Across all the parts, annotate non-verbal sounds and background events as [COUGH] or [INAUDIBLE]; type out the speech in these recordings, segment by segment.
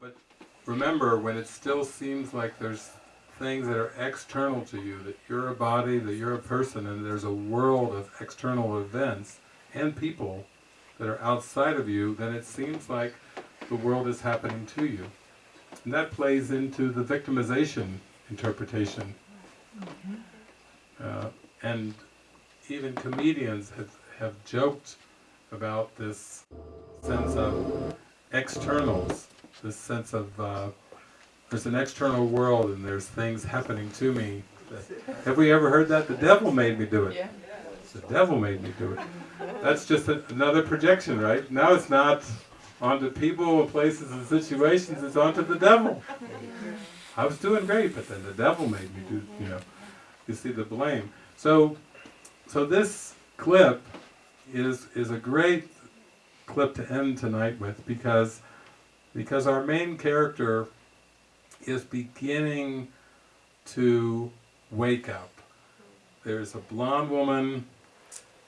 But remember, when it still seems like there's things that are external to you, that you're a body, that you're a person, and there's a world of external events and people that are outside of you, then it seems like the world is happening to you. And that plays into the victimization interpretation. Uh, and even comedians have, have joked about this sense of externals, this sense of uh, there's an external world and there's things happening to me. Have we ever heard that? The devil made me do it. Yeah. The devil made me do it. That's just a, another projection, right? Now it's not onto people places and situations, it's onto the devil. I was doing great, but then the devil made me do, you know, you see the blame. So, so this clip is, is a great clip to end tonight with because, because our main character is beginning to wake up. There's a blonde woman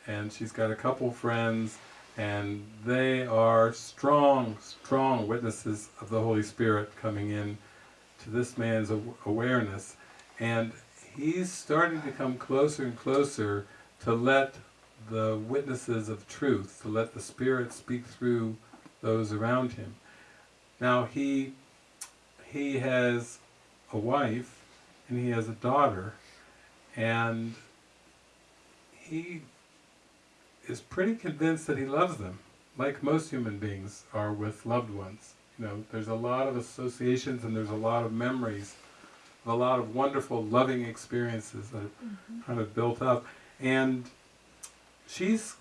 and she's got a couple friends and they are strong, strong witnesses of the Holy Spirit coming in to this man's awareness and he's starting to come closer and closer to let the witnesses of truth, to let the Spirit speak through those around him. Now he he has a wife and he has a daughter and he is pretty convinced that he loves them, like most human beings are with loved ones. You know, there's a lot of associations and there's a lot of memories, a lot of wonderful, loving experiences that mm -hmm. kind of built up. And she's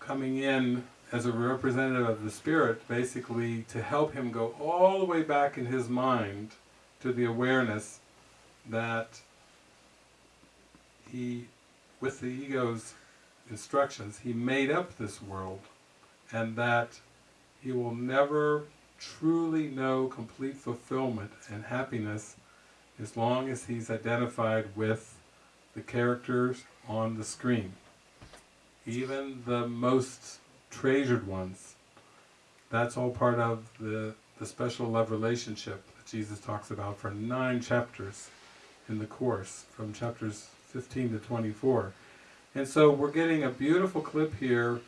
coming in as a representative of the Spirit, basically to help him go all the way back in his mind to the awareness that he, with the ego's instructions, he made up this world and that he will never truly know complete fulfillment and happiness as long as he's identified with the characters on the screen. Even the most treasured ones, that's all part of the, the special love relationship that Jesus talks about for nine chapters in the Course, from chapters 15 to 24. And so we're getting a beautiful clip here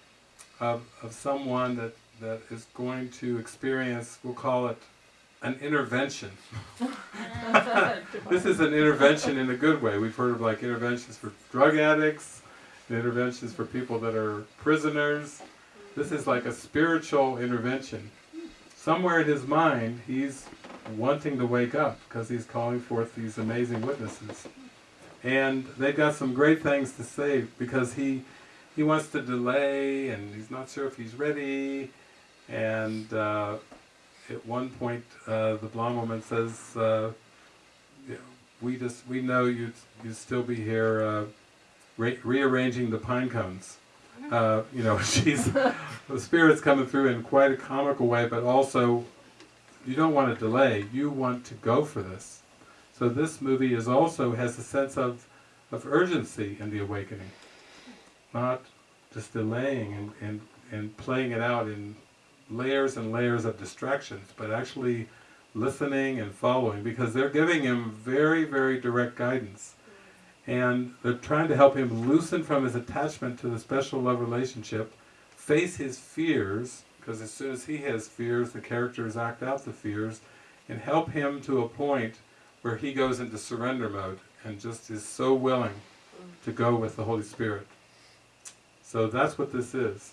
of, of someone that, that is going to experience, we'll call it an intervention. [LAUGHS] this is an intervention in a good way. We've heard of like interventions for drug addicts, interventions for people that are prisoners. This is like a spiritual intervention. Somewhere in his mind, he's wanting to wake up because he's calling forth these amazing witnesses. And they've got some great things to say because he he wants to delay and he's not sure if he's ready. And uh, at one point uh, the blonde woman says uh, we just we know you you still be here uh, re rearranging the pine cones uh, you know [LAUGHS] she's the spirit's coming through in quite a comical way but also you don't want to delay. You want to go for this. So this movie is also has a sense of, of urgency in the awakening, not just delaying and, and, and playing it out in layers and layers of distractions, but actually listening and following, because they're giving him very, very direct guidance. And they're trying to help him loosen from his attachment to the special love relationship, face his fears, because as soon as he has fears, the characters act out the fears, and help him to a point where he goes into surrender mode and just is so willing to go with the Holy Spirit. So that's what this is.